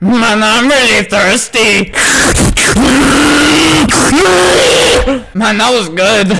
Man, I'm really thirsty. Man, that was good.